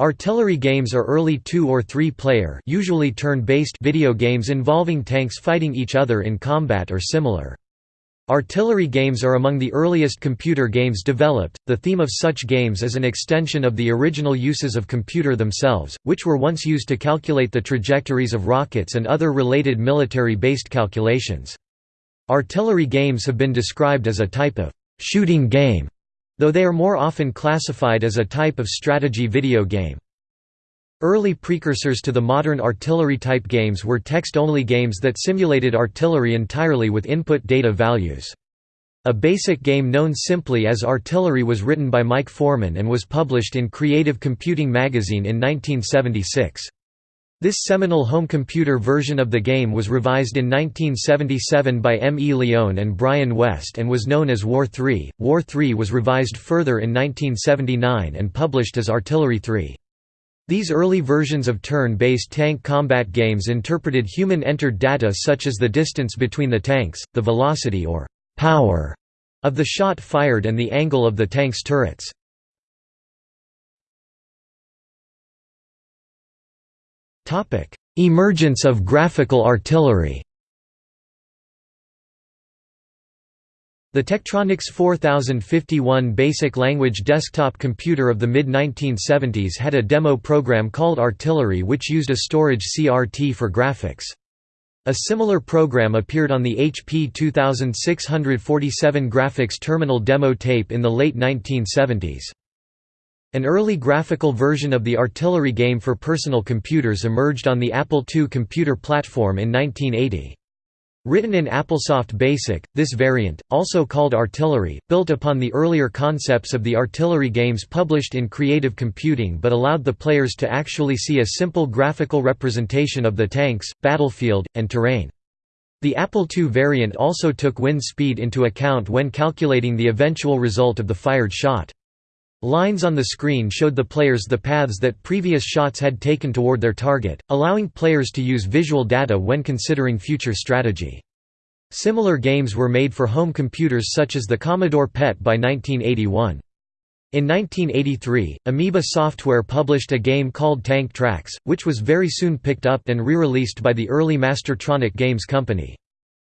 Artillery games are early two- or three-player usually turn-based video games involving tanks fighting each other in combat or similar. Artillery games are among the earliest computer games developed. The theme of such games is an extension of the original uses of computer themselves, which were once used to calculate the trajectories of rockets and other related military-based calculations. Artillery games have been described as a type of shooting game though they are more often classified as a type of strategy video game. Early precursors to the modern artillery-type games were text-only games that simulated artillery entirely with input data values. A basic game known simply as Artillery was written by Mike Foreman and was published in Creative Computing magazine in 1976. This seminal home computer version of the game was revised in 1977 by M. E. Lyon and Brian West and was known as War 3. War 3 was revised further in 1979 and published as Artillery 3. These early versions of turn-based tank combat games interpreted human-entered data such as the distance between the tanks, the velocity or «power» of the shot fired and the angle of the tank's turrets. Emergence of graphical artillery The Tektronix 4051 basic language desktop computer of the mid-1970s had a demo program called Artillery which used a storage CRT for graphics. A similar program appeared on the HP 2647 graphics terminal demo tape in the late 1970s. An early graphical version of the artillery game for personal computers emerged on the Apple II computer platform in 1980. Written in AppleSoft BASIC, this variant, also called Artillery, built upon the earlier concepts of the artillery games published in Creative Computing but allowed the players to actually see a simple graphical representation of the tanks, battlefield, and terrain. The Apple II variant also took wind speed into account when calculating the eventual result of the fired shot. Lines on the screen showed the players the paths that previous shots had taken toward their target, allowing players to use visual data when considering future strategy. Similar games were made for home computers such as the Commodore PET by 1981. In 1983, Amoeba Software published a game called Tank Tracks, which was very soon picked up and re-released by the early Mastertronic Games company.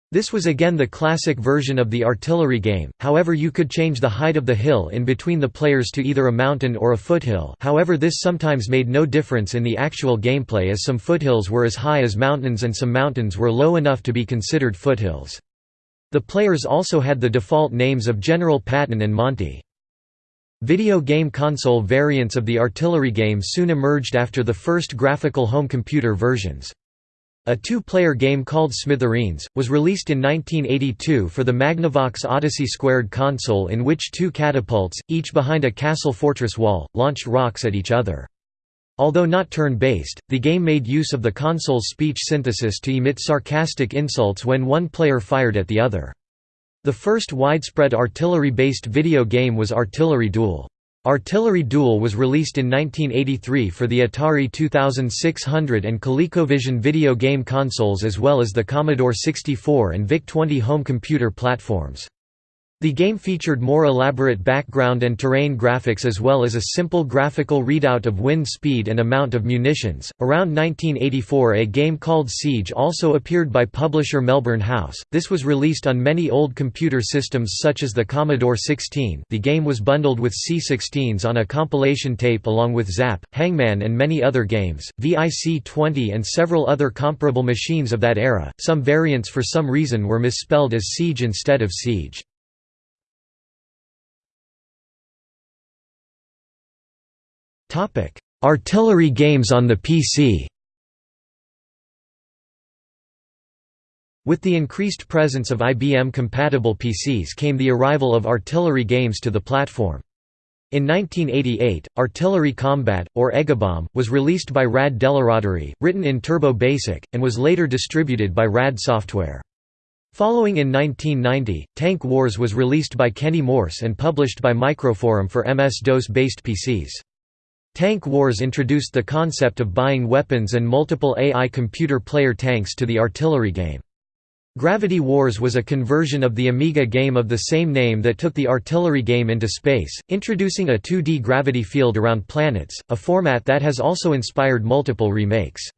This was again the classic version of the artillery game, however you could change the height of the hill in between the players to either a mountain or a foothill however this sometimes made no difference in the actual gameplay as some foothills were as high as mountains and some mountains were low enough to be considered foothills. The players also had the default names of General Patton and Monty. Video game console variants of the artillery game soon emerged after the first graphical home computer versions. A two-player game called Smithereens, was released in 1982 for the Magnavox Odyssey Squared console in which two catapults, each behind a castle fortress wall, launched rocks at each other. Although not turn-based, the game made use of the console's speech synthesis to emit sarcastic insults when one player fired at the other. The first widespread artillery-based video game was Artillery Duel. Artillery Duel was released in 1983 for the Atari 2600 and ColecoVision video game consoles as well as the Commodore 64 and VIC-20 home computer platforms. The game featured more elaborate background and terrain graphics as well as a simple graphical readout of wind speed and amount of munitions. Around 1984, a game called Siege also appeared by publisher Melbourne House. This was released on many old computer systems such as the Commodore 16. The game was bundled with C16s on a compilation tape along with Zap, Hangman, and many other games, VIC 20 and several other comparable machines of that era. Some variants for some reason were misspelled as Siege instead of Siege. Artillery games on the PC With the increased presence of IBM-compatible PCs came the arrival of artillery games to the platform. In 1988, Artillery Combat, or Egabomb, was released by RAD Dell'Araderie, written in Turbo Basic, and was later distributed by RAD Software. Following in 1990, Tank Wars was released by Kenny Morse and published by Microforum for MS-DOS-based PCs. Tank Wars introduced the concept of buying weapons and multiple AI computer player tanks to the artillery game. Gravity Wars was a conversion of the Amiga game of the same name that took the artillery game into space, introducing a 2D gravity field around planets, a format that has also inspired multiple remakes.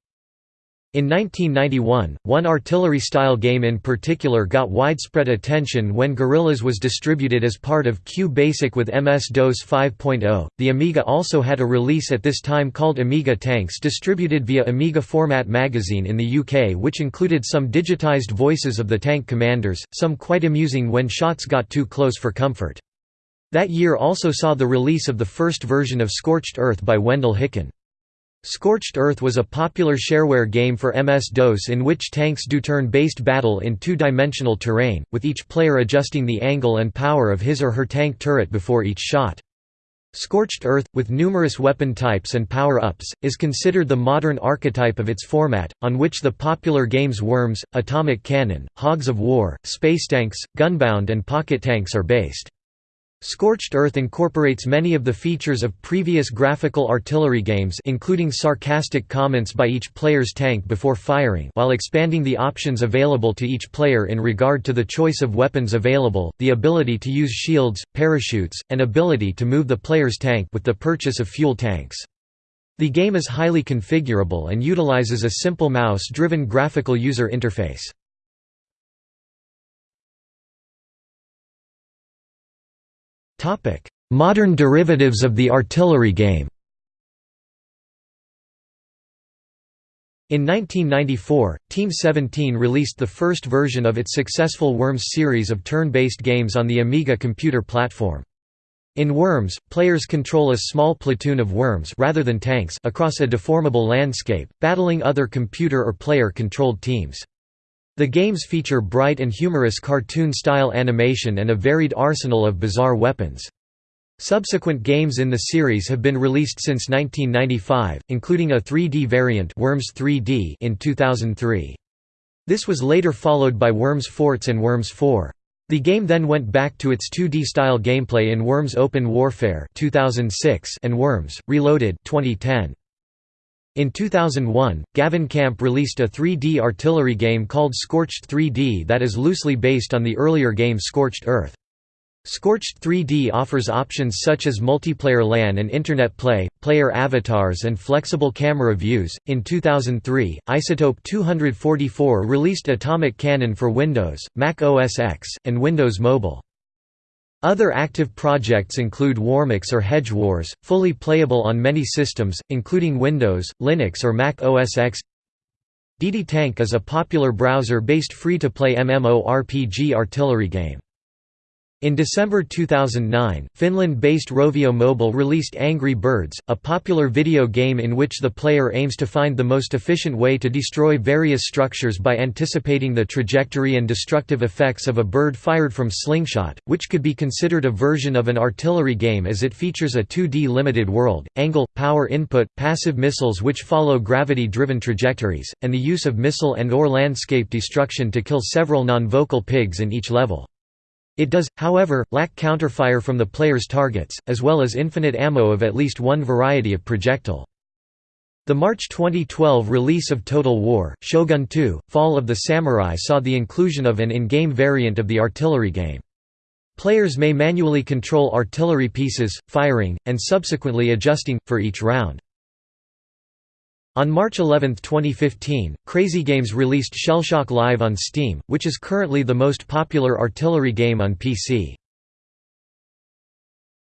In 1991, one artillery-style game in particular got widespread attention when Gorillas was distributed as part of Q-Basic with MS-DOS 5.0. The Amiga also had a release at this time called Amiga Tanks distributed via Amiga Format magazine in the UK which included some digitized voices of the tank commanders, some quite amusing when shots got too close for comfort. That year also saw the release of the first version of Scorched Earth by Wendell Hicken. Scorched Earth was a popular shareware game for MS-DOS in which tanks do turn-based battle in two-dimensional terrain, with each player adjusting the angle and power of his or her tank turret before each shot. Scorched Earth, with numerous weapon types and power-ups, is considered the modern archetype of its format, on which the popular games Worms, Atomic Cannon, Hogs of War, Space Tanks, Gunbound and Pocket Tanks are based. Scorched Earth incorporates many of the features of previous graphical artillery games including sarcastic comments by each player's tank before firing while expanding the options available to each player in regard to the choice of weapons available, the ability to use shields, parachutes, and ability to move the player's tank with the purchase of fuel tanks. The game is highly configurable and utilizes a simple mouse-driven graphical user interface. Modern derivatives of the artillery game In 1994, Team 17 released the first version of its successful Worms series of turn-based games on the Amiga computer platform. In Worms, players control a small platoon of worms rather than tanks across a deformable landscape, battling other computer or player-controlled teams. The games feature bright and humorous cartoon-style animation and a varied arsenal of bizarre weapons. Subsequent games in the series have been released since 1995, including a 3D variant Worms 3D in 2003. This was later followed by Worms Forts and Worms 4. The game then went back to its 2D-style gameplay in Worms Open Warfare 2006 and Worms, Reloaded 2010. In 2001, Gavin Camp released a 3D artillery game called Scorched 3D that is loosely based on the earlier game Scorched Earth. Scorched 3D offers options such as multiplayer LAN and Internet play, player avatars, and flexible camera views. In 2003, Isotope 244 released Atomic Cannon for Windows, Mac OS X, and Windows Mobile. Other active projects include Warmux or Hedgewars, fully playable on many systems, including Windows, Linux or Mac OS X. DD Tank is a popular browser-based free-to-play MMORPG artillery game. In December 2009, Finland-based Rovio Mobile released Angry Birds, a popular video game in which the player aims to find the most efficient way to destroy various structures by anticipating the trajectory and destructive effects of a bird fired from slingshot, which could be considered a version of an artillery game as it features a 2D limited world, angle, power input, passive missiles which follow gravity-driven trajectories, and the use of missile and or landscape destruction to kill several non-vocal pigs in each level. It does, however, lack counterfire from the player's targets, as well as infinite ammo of at least one variety of projectile. The March 2012 release of Total War, Shogun 2, Fall of the Samurai saw the inclusion of an in-game variant of the artillery game. Players may manually control artillery pieces, firing, and subsequently adjusting, for each round. On March 11, 2015, Crazy Games released Shellshock Live on Steam, which is currently the most popular artillery game on PC.